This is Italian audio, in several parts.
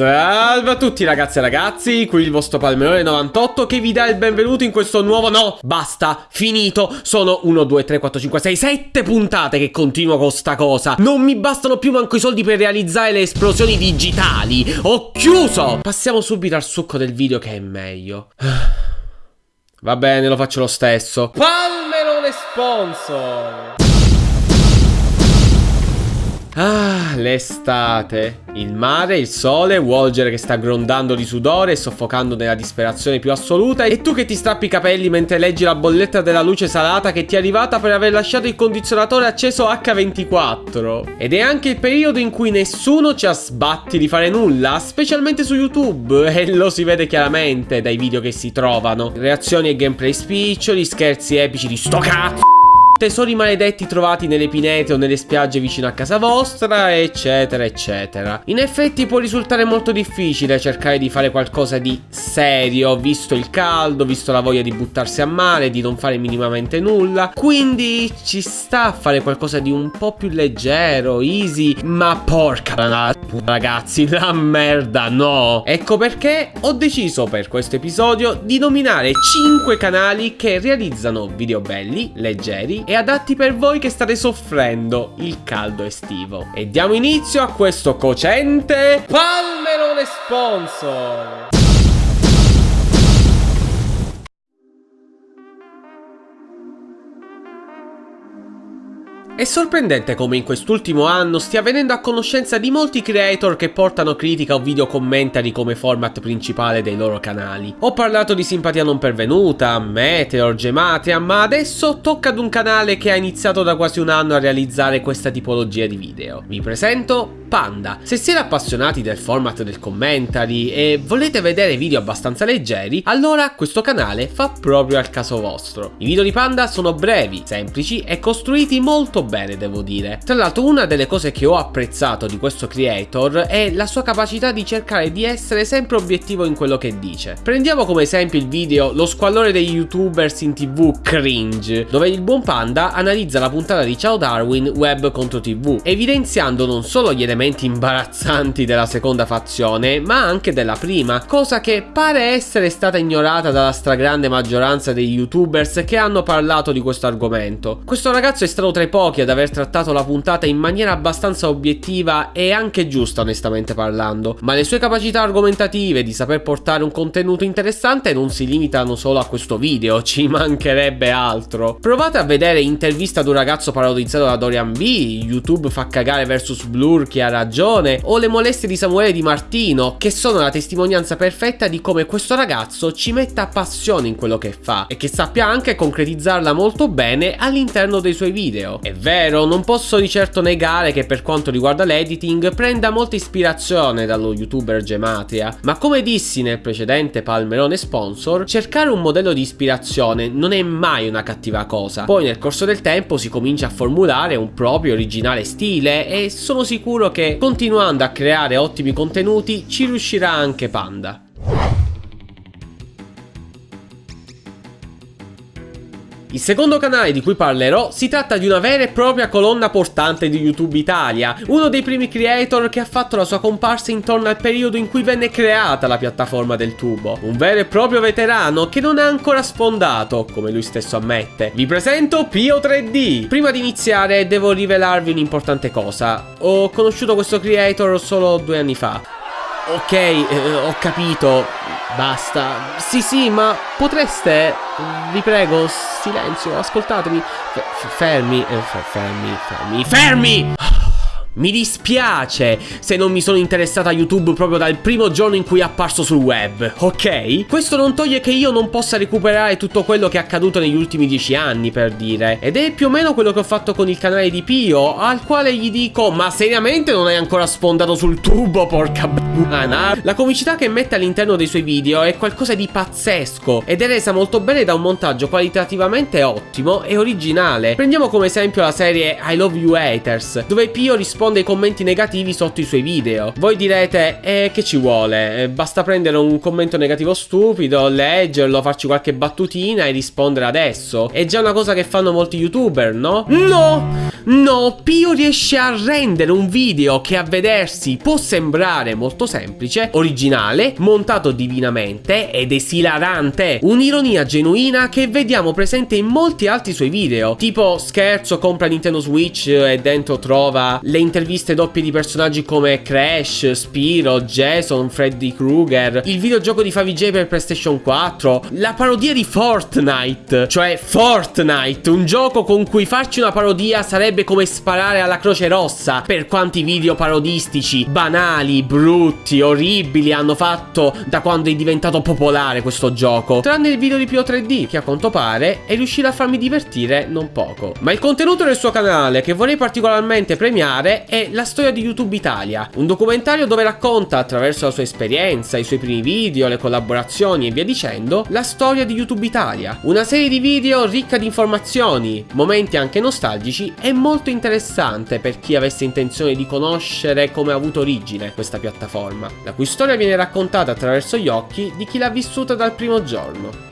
Salve a tutti ragazzi e ragazzi, qui il vostro Palmerone98 che vi dà il benvenuto in questo nuovo... No, basta, finito, sono 1, 2, 3, 4, 5, 6, 7 puntate che continuo con sta cosa. Non mi bastano più manco i soldi per realizzare le esplosioni digitali. Ho chiuso! Passiamo subito al succo del video che è meglio. Va bene, lo faccio lo stesso. Palmerone sponsor Ah, l'estate. Il mare, il sole, Walger che sta grondando di sudore e soffocando nella disperazione più assoluta e tu che ti strappi i capelli mentre leggi la bolletta della luce salata che ti è arrivata per aver lasciato il condizionatore acceso H24. Ed è anche il periodo in cui nessuno ci ha sbatti di fare nulla, specialmente su YouTube, e lo si vede chiaramente dai video che si trovano. Reazioni e gameplay spiccioli, scherzi epici di sto cazzo tesori maledetti trovati nelle pinete o nelle spiagge vicino a casa vostra, eccetera, eccetera. In effetti può risultare molto difficile cercare di fare qualcosa di serio, visto il caldo, visto la voglia di buttarsi a mare, di non fare minimamente nulla, quindi ci sta a fare qualcosa di un po' più leggero, easy, ma porca ragazzi, la merda no! Ecco perché ho deciso per questo episodio di nominare 5 canali che realizzano video belli, leggeri e adatti per voi che state soffrendo il caldo estivo. E diamo inizio a questo cocente Palmerone Sponsor! È sorprendente come in quest'ultimo anno stia venendo a conoscenza di molti creator che portano critica o video commentary come format principale dei loro canali. Ho parlato di simpatia non pervenuta, Meteor, Gematria, ma adesso tocca ad un canale che ha iniziato da quasi un anno a realizzare questa tipologia di video. Vi presento Panda. Se siete appassionati del format del commentary e volete vedere video abbastanza leggeri, allora questo canale fa proprio al caso vostro. I video di Panda sono brevi, semplici e costruiti molto bene, devo dire. Tra l'altro una delle cose che ho apprezzato di questo creator è la sua capacità di cercare di essere sempre obiettivo in quello che dice. Prendiamo come esempio il video Lo squallore degli youtubers in tv cringe, dove il buon Panda analizza la puntata di Ciao Darwin web contro tv, evidenziando non solo gli elementi imbarazzanti della seconda fazione, ma anche della prima, cosa che pare essere stata ignorata dalla stragrande maggioranza dei youtubers che hanno parlato di questo argomento. Questo ragazzo è stato tra i pochi ad aver trattato la puntata in maniera abbastanza obiettiva e anche giusta onestamente parlando, ma le sue capacità argomentative di saper portare un contenuto interessante non si limitano solo a questo video, ci mancherebbe altro. Provate a vedere intervista ad un ragazzo parodizzato da Dorian B, YouTube fa cagare vs Blur che ha ragione, o le molestie di Samuele Di Martino, che sono la testimonianza perfetta di come questo ragazzo ci metta passione in quello che fa e che sappia anche concretizzarla molto bene all'interno dei suoi video. È vero, non posso di certo negare che per quanto riguarda l'editing prenda molta ispirazione dallo youtuber Gematria, ma come dissi nel precedente Palmerone sponsor, cercare un modello di ispirazione non è mai una cattiva cosa. Poi nel corso del tempo si comincia a formulare un proprio originale stile e sono sicuro che continuando a creare ottimi contenuti ci riuscirà anche Panda. Il secondo canale di cui parlerò si tratta di una vera e propria colonna portante di YouTube Italia, uno dei primi creator che ha fatto la sua comparsa intorno al periodo in cui venne creata la piattaforma del tubo, un vero e proprio veterano che non è ancora sfondato, come lui stesso ammette. Vi presento Pio 3D! Prima di iniziare devo rivelarvi un'importante cosa, ho conosciuto questo creator solo due anni fa. Ok, eh, ho capito, basta. Sì, sì, ma potreste, vi prego, silenzio, ascoltatemi. F fermi, eh, fermi, fermi, fermi! Mi dispiace se non mi sono interessato a YouTube proprio dal primo giorno in cui è apparso sul web, ok? Questo non toglie che io non possa recuperare tutto quello che è accaduto negli ultimi dieci anni, per dire. Ed è più o meno quello che ho fatto con il canale di Pio, al quale gli dico, ma seriamente non hai ancora sfondato sul tubo, porca b***ana? La comicità che mette all'interno dei suoi video è qualcosa di pazzesco, ed è resa molto bene da un montaggio qualitativamente ottimo e originale. Prendiamo come esempio la serie I Love You Haters, dove Pio risponde risponde ai commenti negativi sotto i suoi video. Voi direte, eh, che ci vuole? Eh, basta prendere un commento negativo stupido, leggerlo, farci qualche battutina e rispondere adesso. È già una cosa che fanno molti youtuber, no? No! No, Pio riesce a rendere un video che a vedersi può sembrare molto molto semplice, originale, montato divinamente ed esilarante. Un'ironia genuina che vediamo presente in molti altri suoi video, tipo scherzo compra Nintendo Switch e dentro trova le interviste doppie di personaggi come Crash, Spiro, Jason, Freddy Krueger, il videogioco di Favij per PlayStation 4, la parodia di Fortnite, cioè Fortnite, un gioco con cui farci una parodia sarebbe come sparare alla Croce Rossa per quanti video parodistici, banali, brutti, orribili hanno fatto da quando è diventato popolare questo gioco. Tranne il video di Pio 3D, che a quanto pare è riuscito a farmi divertire non poco. Ma il contenuto del suo canale che vorrei particolarmente premiare è La storia di YouTube Italia, un documentario dove racconta attraverso la sua esperienza, i suoi primi video, le collaborazioni e via dicendo, la storia di YouTube Italia. Una serie di video ricca di informazioni, momenti anche nostalgici e molto interessante per chi avesse intenzione di conoscere come ha avuto origine questa piattaforma, la cui storia viene raccontata attraverso gli occhi di chi l'ha vissuta dal primo giorno.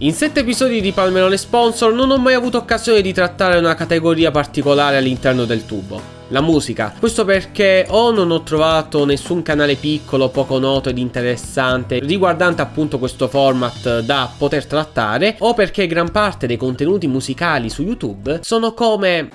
In 7 episodi di Palmerone Sponsor non ho mai avuto occasione di trattare una categoria particolare all'interno del tubo. La musica. Questo perché o non ho trovato nessun canale piccolo, poco noto ed interessante riguardante appunto questo format da poter trattare, o perché gran parte dei contenuti musicali su YouTube sono come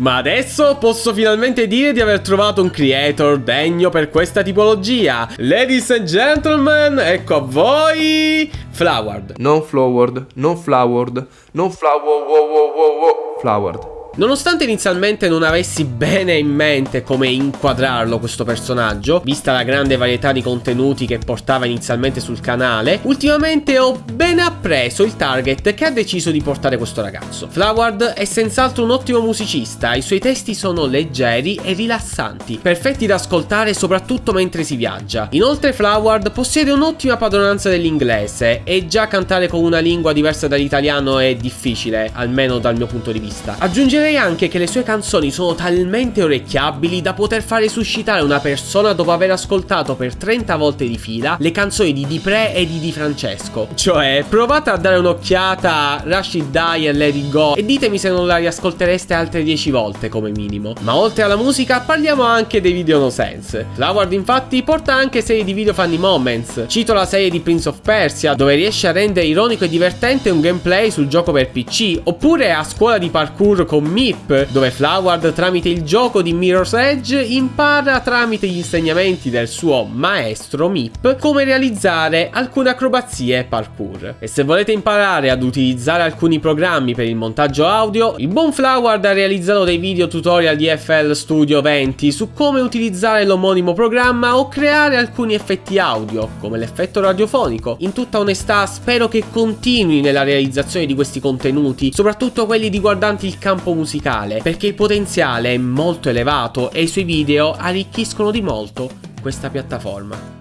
Ma adesso posso finalmente dire di aver trovato un creator degno per questa tipologia. Ladies and gentlemen, ecco a voi Flowered. Non Flowered, non Flowered, non Flowered, Flowered. Nonostante inizialmente non avessi bene in mente come inquadrarlo questo personaggio, vista la grande varietà di contenuti che portava inizialmente sul canale, ultimamente ho ben appreso il target che ha deciso di portare questo ragazzo. Floward è senz'altro un ottimo musicista, i suoi testi sono leggeri e rilassanti, perfetti da ascoltare soprattutto mentre si viaggia. Inoltre Floward possiede un'ottima padronanza dell'inglese e già cantare con una lingua diversa dall'italiano è difficile, almeno dal mio punto di vista. Aggiungerei anche che le sue canzoni sono talmente orecchiabili da poter fare suscitare una persona dopo aver ascoltato per 30 volte di fila le canzoni di Dipre e di Di Francesco. Cioè, provate a dare un'occhiata a Rashid Die e It Go e ditemi se non la riascoltereste altre 10 volte come minimo. Ma oltre alla musica parliamo anche dei video no sense. L'Award infatti porta anche serie di video funny moments. Cito la serie di Prince of Persia dove riesce a rendere ironico e divertente un gameplay sul gioco per PC, oppure a scuola di parkour con MIP, dove Floward tramite il gioco di Mirror's Edge impara tramite gli insegnamenti del suo maestro MIP come realizzare alcune acrobazie parkour. E se volete imparare ad utilizzare alcuni programmi per il montaggio audio, il buon Floward ha realizzato dei video tutorial di FL Studio 20 su come utilizzare l'omonimo programma o creare alcuni effetti audio, come l'effetto radiofonico. In tutta onestà spero che continui nella realizzazione di questi contenuti, soprattutto quelli riguardanti il campo musicale perché il potenziale è molto elevato e i suoi video arricchiscono di molto questa piattaforma.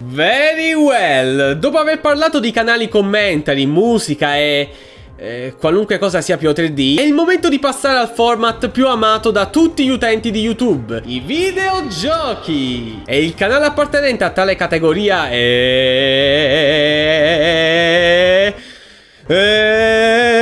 Very well! Dopo aver parlato di canali commentary, musica e eh, qualunque cosa sia più 3D, è il momento di passare al format più amato da tutti gli utenti di YouTube, i videogiochi! E il canale appartenente a tale categoria è... è...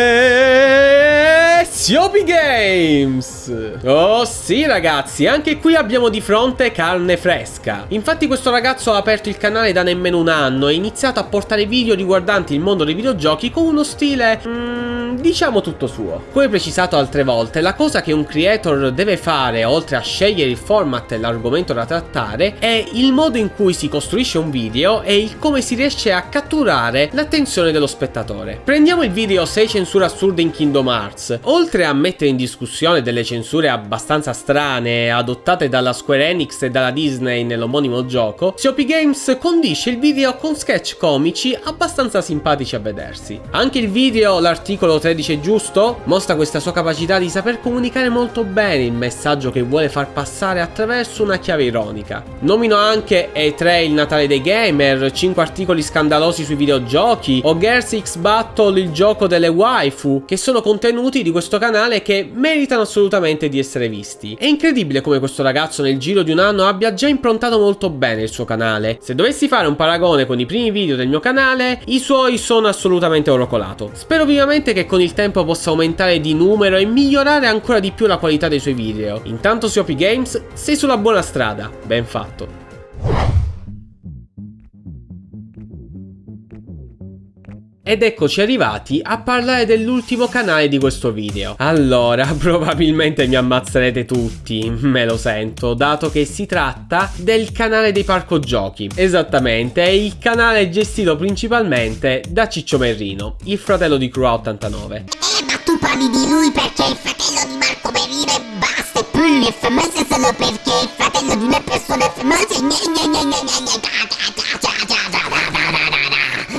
Siopi Games! Oh sì ragazzi, anche qui abbiamo di fronte carne fresca. Infatti questo ragazzo ha aperto il canale da nemmeno un anno e ha iniziato a portare video riguardanti il mondo dei videogiochi con uno stile... Mm, diciamo tutto suo. Come precisato altre volte, la cosa che un creator deve fare, oltre a scegliere il format e l'argomento da trattare, è il modo in cui si costruisce un video e il come si riesce a catturare l'attenzione dello spettatore. Prendiamo il video 6 censure assurde in Kingdom Hearts. Oltre a mettere in discussione delle censure abbastanza strane adottate dalla Square Enix e dalla Disney nell'omonimo gioco, COP Games condisce il video con sketch comici abbastanza simpatici a vedersi. Anche il video, l'articolo 13 è giusto, mostra questa sua capacità di saper comunicare molto bene il messaggio che vuole far passare attraverso una chiave ironica. Nomino anche E3 il Natale dei gamer, 5 articoli scandalosi sui videogiochi o Girls X Battle il gioco delle waifu, che sono contenuti di questo canale che meritano assolutamente di essere visti. È incredibile come questo ragazzo nel giro di un anno abbia già improntato molto bene il suo canale. Se dovessi fare un paragone con i primi video del mio canale, i suoi sono assolutamente oro colato. Spero vivamente che con il tempo possa aumentare di numero e migliorare ancora di più la qualità dei suoi video. Intanto su Games sei sulla buona strada, ben fatto. Ed eccoci arrivati a parlare dell'ultimo canale di questo video. Allora, probabilmente mi ammazzerete tutti, me lo sento, dato che si tratta del canale dei parco giochi. Esattamente, è il canale gestito principalmente da Ciccio Merrino, il fratello di Crew 89. Eh, ma tu parli di lui perché è il fratello di Marco Merino e basta, e poi le famose solo perché è il fratello di una persona famosa e gne gne gne gne gne gne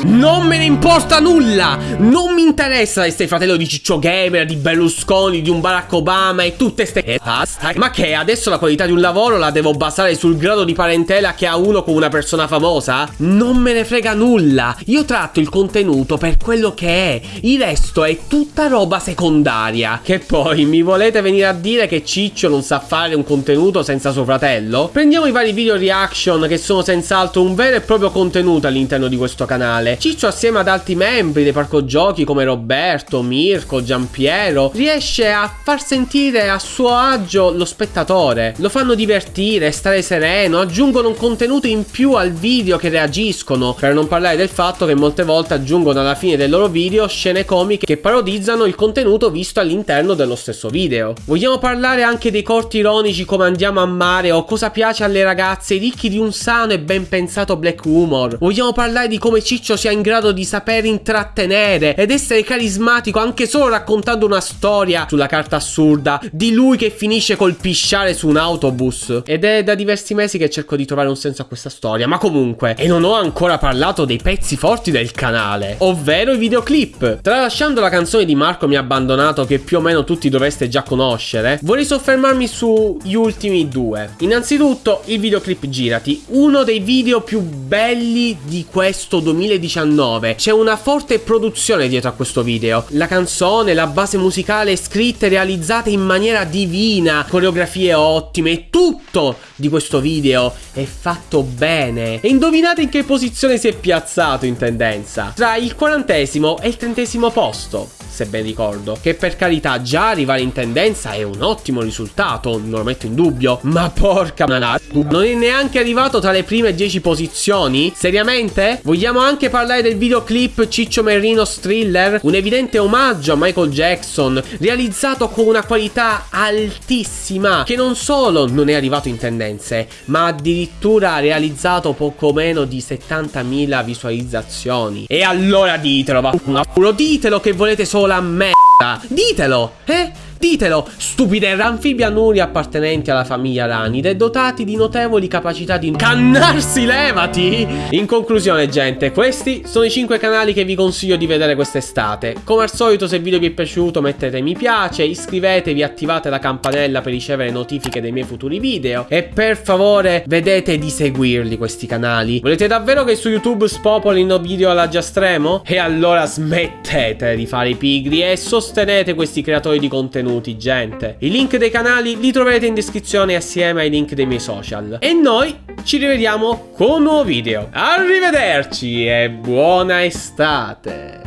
Non me ne importa nulla! Non mi interessa se sei fratello di Ciccio Gamer, di Berlusconi, di un Barack Obama e tutte ste e basta. Ma che adesso la qualità di un lavoro la devo basare sul grado di parentela che ha uno con una persona famosa? Non me ne frega nulla! Io tratto il contenuto per quello che è. Il resto è tutta roba secondaria. Che poi mi volete venire a dire che Ciccio non sa fare un contenuto senza suo fratello? Prendiamo i vari video reaction che sono senz'altro un vero e proprio contenuto all'interno di questo canale. Ciccio assieme ad altri membri dei parco giochi come Roberto, Mirko, Giampiero riesce a far sentire a suo agio lo spettatore. Lo fanno divertire, stare sereno, aggiungono un contenuto in più al video che reagiscono, per non parlare del fatto che molte volte aggiungono alla fine del loro video scene comiche che parodizzano il contenuto visto all'interno dello stesso video. Vogliamo parlare anche dei corti ironici come andiamo a mare o cosa piace alle ragazze ricchi di un sano e ben pensato black humor. Vogliamo parlare di come Ciccio sia in grado di saper intrattenere ed essere carismatico anche solo raccontando una storia sulla carta assurda di lui che finisce col pisciare su un autobus. Ed è da diversi mesi che cerco di trovare un senso a questa storia, ma comunque, e non ho ancora parlato dei pezzi forti del canale, ovvero i videoclip. Tralasciando la canzone di Marco mi ha abbandonato che più o meno tutti dovreste già conoscere, vorrei soffermarmi sugli ultimi due. Innanzitutto il videoclip Girati, uno dei video più belli di questo 2019 2019. C'è una forte produzione dietro a questo video. La canzone, la base musicale scritta e realizzata in maniera divina, coreografie ottime, tutto di questo video è fatto bene. E indovinate in che posizione si è piazzato in tendenza? Tra il quarantesimo e il trentesimo posto se ben ricordo. Che per carità già arrivare in tendenza è un ottimo risultato, non lo metto in dubbio. Ma porca manata, non è neanche arrivato tra le prime 10 posizioni? Seriamente? Vogliamo anche parlare del videoclip Ciccio Merrino Thriller? Un evidente omaggio a Michael Jackson, realizzato con una qualità altissima, che non solo non è arrivato in tendenze, ma addirittura ha realizzato poco meno di 70.000 visualizzazioni. E allora ditelo, vaffanculo, ditelo che volete solo la merda. Ditelo, eh? Ditelo, stupide ranfibianuri appartenenti alla famiglia Ranide dotati di notevoli capacità di cannarsi levati! In conclusione gente, questi sono i 5 canali che vi consiglio di vedere quest'estate. Come al solito se il video vi è piaciuto mettete mi piace, iscrivetevi, attivate la campanella per ricevere notifiche dei miei futuri video e per favore vedete di seguirli questi canali. Volete davvero che su YouTube spopolino video alla Giastremo? E allora smettete di fare i pigri e sostenete questi creatori di contenuti contenuti, gente. I link dei canali li troverete in descrizione assieme ai link dei miei social. E noi ci rivediamo con un nuovo video. Arrivederci e buona estate!